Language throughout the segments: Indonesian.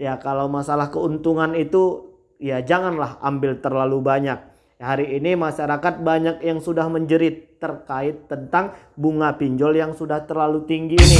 Ya kalau masalah keuntungan itu ya janganlah ambil terlalu banyak. Hari ini masyarakat banyak yang sudah menjerit terkait tentang bunga pinjol yang sudah terlalu tinggi ini.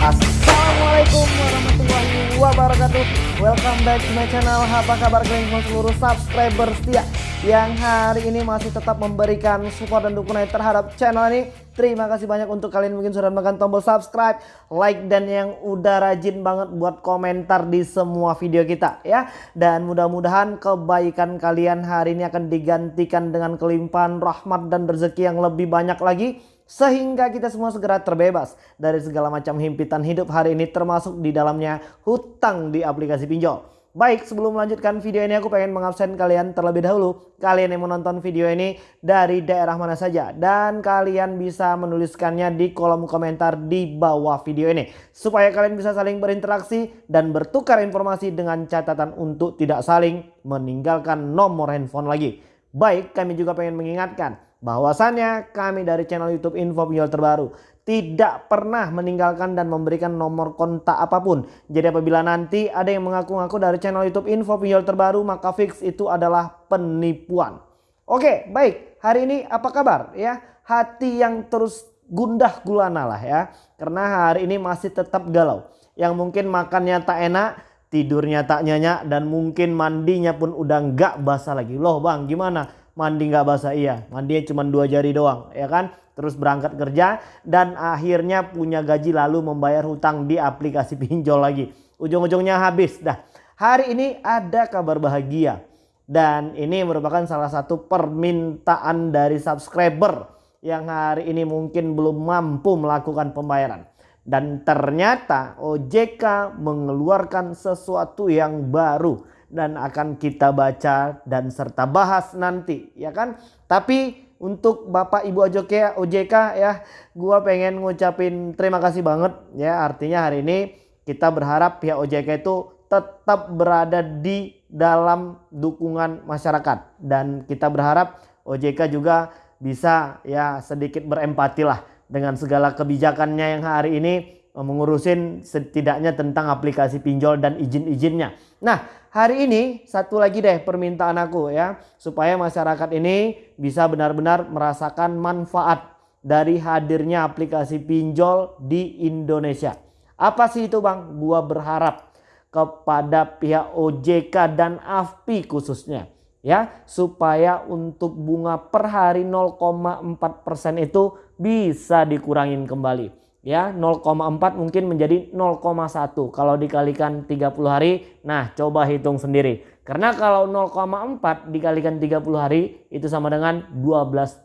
Assalamualaikum warahmatullahi wabarakatuh Welcome back to my channel Apa kabar kalian seluruh subscriber setia Yang hari ini masih tetap memberikan support dan dukungan terhadap channel ini Terima kasih banyak untuk kalian mungkin sudah menekan tombol subscribe Like dan yang udah rajin banget buat komentar di semua video kita ya Dan mudah-mudahan kebaikan kalian hari ini akan digantikan dengan kelimpahan rahmat dan rezeki yang lebih banyak lagi sehingga kita semua segera terbebas dari segala macam himpitan hidup hari ini termasuk di dalamnya hutang di aplikasi pinjol. Baik sebelum melanjutkan video ini aku pengen mengabsen kalian terlebih dahulu. Kalian yang menonton video ini dari daerah mana saja. Dan kalian bisa menuliskannya di kolom komentar di bawah video ini. Supaya kalian bisa saling berinteraksi dan bertukar informasi dengan catatan untuk tidak saling meninggalkan nomor handphone lagi. Baik kami juga pengen mengingatkan bahwasannya kami dari channel YouTube Info Pinjol Terbaru tidak pernah meninggalkan dan memberikan nomor kontak apa pun. Jadi apabila nanti ada yang mengaku-ngaku dari channel YouTube Info Pinjol Terbaru maka fix itu adalah penipuan. Oke, baik. Hari ini apa kabar ya? Hati yang terus gundah gulana lah ya. Karena hari ini masih tetap galau. Yang mungkin makannya tak enak, tidurnya tak nyenyak dan mungkin mandinya pun udah nggak basah lagi. Loh bang gimana? mandi nggak basah iya mandinya cuma dua jari doang ya kan terus berangkat kerja dan akhirnya punya gaji lalu membayar hutang di aplikasi pinjol lagi. Ujung-ujungnya habis dah. Hari ini ada kabar bahagia dan ini merupakan salah satu permintaan dari subscriber yang hari ini mungkin belum mampu melakukan pembayaran. Dan ternyata OJK mengeluarkan sesuatu yang baru dan akan kita baca dan serta bahas nanti ya kan. Tapi untuk Bapak Ibu OJK, OJK ya gua pengen ngucapin terima kasih banget ya. Artinya hari ini kita berharap pihak OJK itu tetap berada di dalam dukungan masyarakat. Dan kita berharap OJK juga bisa ya sedikit berempati lah dengan segala kebijakannya yang hari ini mengurusin setidaknya tentang aplikasi pinjol dan izin-izinnya. Nah hari ini satu lagi deh permintaan aku ya. Supaya masyarakat ini bisa benar-benar merasakan manfaat dari hadirnya aplikasi pinjol di Indonesia. Apa sih itu bang? Gua berharap kepada pihak OJK dan AFPI khususnya ya supaya untuk bunga per hari 0,4% itu bisa dikurangin kembali ya 0,4 mungkin menjadi 0,1 kalau dikalikan 30 hari nah coba hitung sendiri. Karena kalau 0,4 dikalikan 30 hari itu sama dengan 12%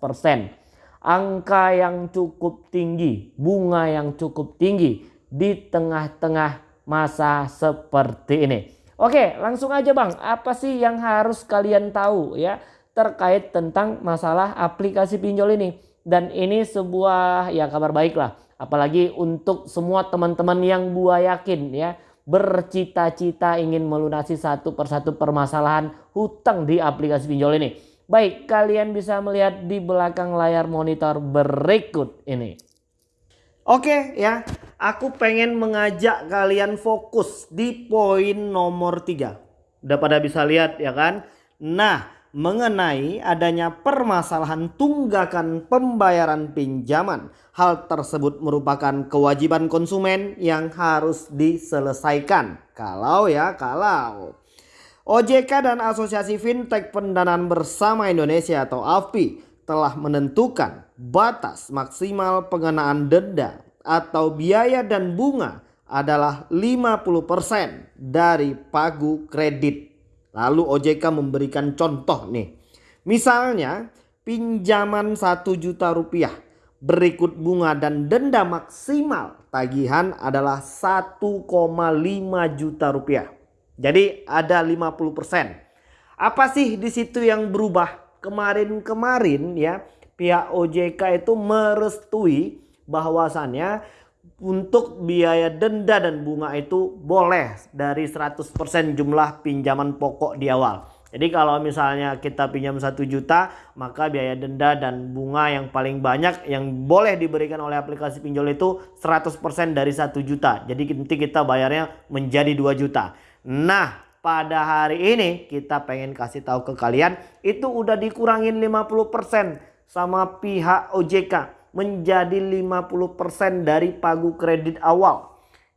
angka yang cukup tinggi bunga yang cukup tinggi di tengah-tengah masa seperti ini. Oke langsung aja bang. Apa sih yang harus kalian tahu ya terkait tentang masalah aplikasi pinjol ini? Dan ini sebuah ya kabar baik lah Apalagi untuk semua teman-teman yang gua yakin ya bercita-cita ingin melunasi satu persatu permasalahan hutang di aplikasi pinjol ini. Baik, kalian bisa melihat di belakang layar monitor berikut ini. Oke ya, aku pengen mengajak kalian fokus di poin nomor 3. Udah pada bisa lihat ya kan? Nah, mengenai adanya permasalahan tunggakan pembayaran pinjaman. Hal tersebut merupakan kewajiban konsumen yang harus diselesaikan. Kalau ya kalau. OJK dan Asosiasi Fintech Pendanaan Bersama Indonesia atau AFPI telah menentukan batas maksimal pengenaan denda atau biaya dan bunga adalah 50% dari pagu kredit Lalu OJK memberikan contoh nih. Misalnya pinjaman 1 juta rupiah berikut bunga dan denda maksimal tagihan adalah 1,5 juta rupiah. Jadi ada 50%. Apa sih di situ yang berubah? Kemarin-kemarin ya pihak OJK itu merestui bahwasannya untuk biaya denda dan bunga itu boleh dari 100% jumlah pinjaman pokok di awal. Jadi kalau misalnya kita pinjam satu juta, maka biaya denda dan bunga yang paling banyak yang boleh diberikan oleh aplikasi pinjol itu 100% dari satu juta. Jadi nanti kita bayarnya menjadi 2 juta. Nah, pada hari ini kita pengen kasih tahu ke kalian itu udah dikurangin 50% sama pihak OJK menjadi 50% dari pagu kredit awal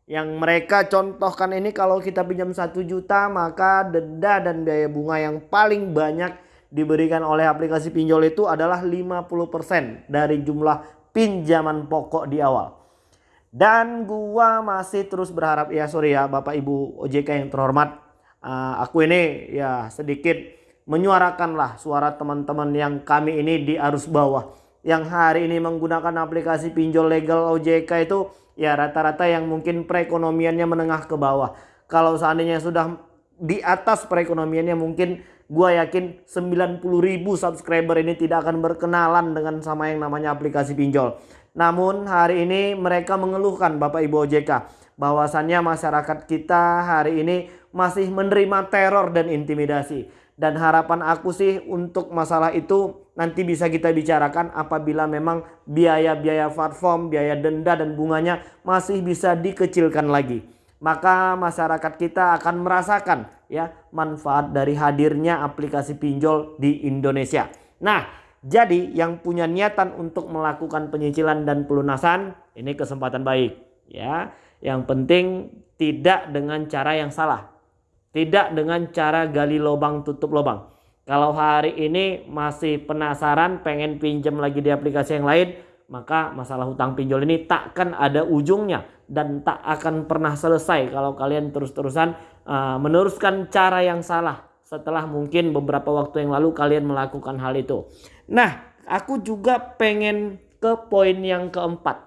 yang mereka contohkan ini kalau kita pinjam 1 juta maka denda dan biaya bunga yang paling banyak diberikan oleh aplikasi pinjol itu adalah 50% dari jumlah pinjaman pokok di awal. Dan gua masih terus berharap ya sorry ya Bapak Ibu OJK yang terhormat. Uh, aku ini ya sedikit menyuarakanlah suara teman-teman yang kami ini di arus bawah. Yang hari ini menggunakan aplikasi pinjol legal OJK itu ya rata-rata yang mungkin perekonomiannya menengah ke bawah. Kalau seandainya sudah di atas perekonomiannya mungkin gue yakin 90 ribu subscriber ini tidak akan berkenalan dengan sama yang namanya aplikasi pinjol. Namun hari ini mereka mengeluhkan Bapak Ibu OJK bahwasannya masyarakat kita hari ini masih menerima teror dan intimidasi. Dan harapan aku sih untuk masalah itu nanti bisa kita bicarakan apabila memang biaya-biaya platform, biaya denda dan bunganya masih bisa dikecilkan lagi. Maka masyarakat kita akan merasakan ya manfaat dari hadirnya aplikasi pinjol di Indonesia. Nah, jadi yang punya niatan untuk melakukan penyicilan dan pelunasan ini kesempatan baik ya. Yang penting tidak dengan cara yang salah. Tidak dengan cara gali lubang tutup lubang. Kalau hari ini masih penasaran pengen pinjam lagi di aplikasi yang lain, maka masalah hutang pinjol ini takkan ada ujungnya dan tak akan pernah selesai kalau kalian terus-terusan uh, meneruskan cara yang salah setelah mungkin beberapa waktu yang lalu kalian melakukan hal itu. Nah, aku juga pengen ke poin yang keempat.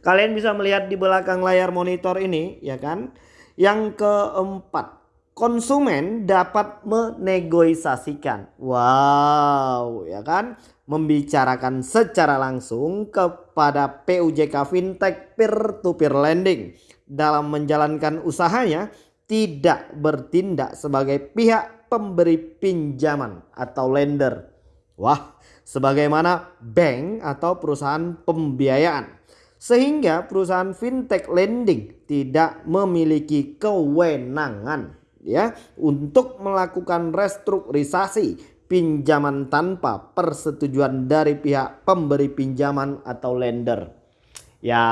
Kalian bisa melihat di belakang layar monitor ini, ya kan? Yang keempat, konsumen dapat menegosiasikan. Wow, ya kan? Membicarakan secara langsung kepada PUJK Fintech peer-to-peer lending dalam menjalankan usahanya tidak bertindak sebagai pihak pemberi pinjaman atau lender. Wah, sebagaimana bank atau perusahaan pembiayaan sehingga perusahaan fintech lending tidak memiliki kewenangan ya untuk melakukan restrukturisasi pinjaman tanpa persetujuan dari pihak pemberi pinjaman atau lender. Ya,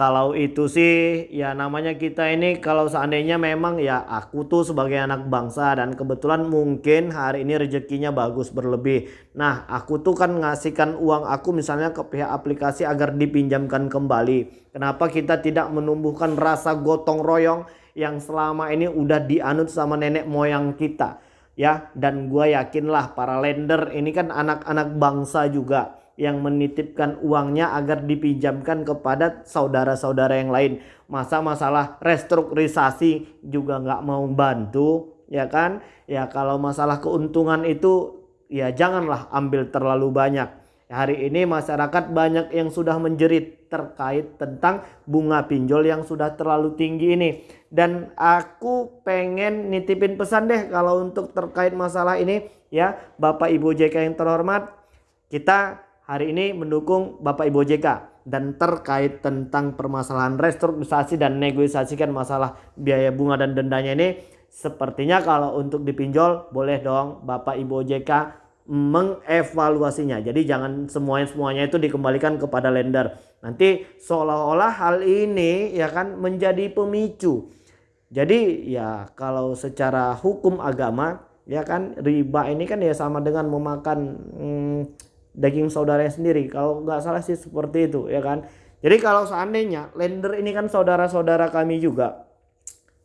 kalau itu sih ya namanya kita ini kalau seandainya memang ya aku tuh sebagai anak bangsa dan kebetulan mungkin hari ini rezekinya bagus berlebih. Nah aku tuh kan ngasihkan uang aku misalnya ke pihak aplikasi agar dipinjamkan kembali. Kenapa kita tidak menumbuhkan rasa gotong royong yang selama ini udah dianut sama nenek moyang kita ya dan gue yakinlah para lender ini kan anak-anak bangsa juga yang menitipkan uangnya agar dipinjamkan kepada saudara-saudara yang lain. Masa masalah restrukturisasi juga nggak mau bantu ya kan? Ya kalau masalah keuntungan itu ya janganlah ambil terlalu banyak. Hari ini masyarakat banyak yang sudah menjerit terkait tentang bunga pinjol yang sudah terlalu tinggi ini. Dan aku pengen nitipin pesan deh kalau untuk terkait masalah ini ya Bapak Ibu JK yang terhormat. Kita hari ini mendukung Bapak Ibu JK dan terkait tentang permasalahan restrukturisasi dan negosiasikan masalah biaya bunga dan dendanya ini sepertinya kalau untuk dipinjol boleh dong Bapak Ibu JK mengevaluasinya. Jadi jangan semuanya semuanya itu dikembalikan kepada lender. Nanti seolah-olah hal ini ya kan menjadi pemicu. Jadi ya kalau secara hukum agama ya kan riba ini kan ya sama dengan memakan hmm, daging saudaranya sendiri. Kalau nggak salah sih seperti itu ya kan. Jadi kalau seandainya lender ini kan saudara-saudara kami juga.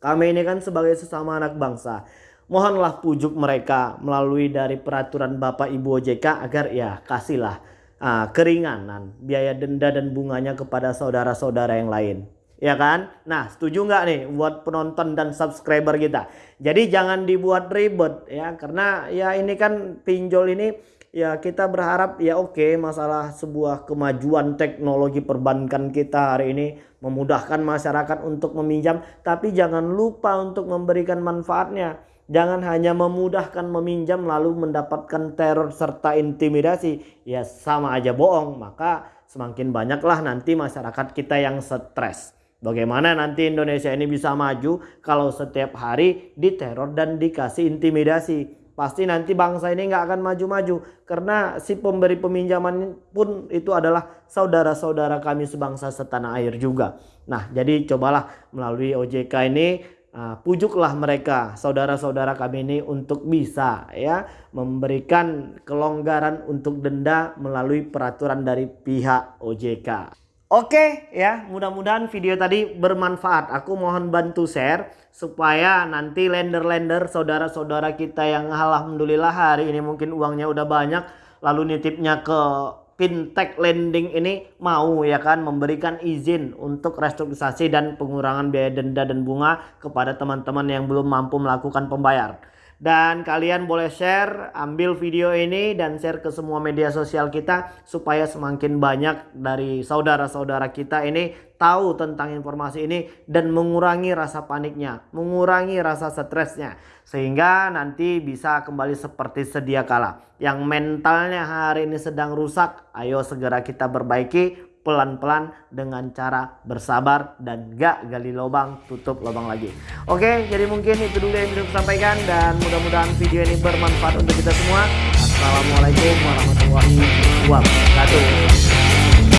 Kami ini kan sebagai sesama anak bangsa. Mohonlah pujuk mereka melalui dari peraturan Bapak Ibu OJK agar ya kasihlah uh, keringanan biaya denda dan bunganya kepada saudara-saudara yang lain. Ya kan? Nah setuju nggak nih buat penonton dan subscriber kita. Jadi jangan dibuat ribet ya karena ya ini kan pinjol ini ya kita berharap ya oke masalah sebuah kemajuan teknologi perbankan kita hari ini memudahkan masyarakat untuk meminjam tapi jangan lupa untuk memberikan manfaatnya Jangan hanya memudahkan meminjam lalu mendapatkan teror serta intimidasi. Ya sama aja bohong. Maka semakin banyaklah nanti masyarakat kita yang stres. Bagaimana nanti Indonesia ini bisa maju kalau setiap hari diteror dan dikasih intimidasi pasti nanti bangsa ini nggak akan maju-maju karena si pemberi peminjaman pun itu adalah saudara-saudara kami sebangsa setanah air juga. Nah, jadi cobalah melalui OJK ini uh, pujuklah mereka saudara-saudara kami ini untuk bisa ya memberikan kelonggaran untuk denda melalui peraturan dari pihak OJK. Oke ya, mudah-mudahan video tadi bermanfaat. Aku mohon bantu share supaya nanti lender-lender saudara-saudara kita yang alhamdulillah hari ini mungkin uangnya udah banyak lalu nitipnya ke fintech lending ini mau ya kan memberikan izin untuk restrukturisasi dan pengurangan biaya denda dan bunga kepada teman-teman yang belum mampu melakukan pembayar. Dan kalian boleh share, ambil video ini dan share ke semua media sosial kita supaya semakin banyak dari saudara-saudara kita ini tahu tentang informasi ini dan mengurangi rasa paniknya, mengurangi rasa stresnya sehingga nanti bisa kembali seperti sedia kala. Yang mentalnya hari ini sedang rusak, ayo segera kita perbaiki pelan-pelan dengan cara bersabar dan gak gali lubang tutup lubang lagi. Oke jadi mungkin itu dulu yang bisa sampaikan dan mudah-mudahan video ini bermanfaat untuk kita semua. Assalamualaikum warahmatullahi wabarakatuh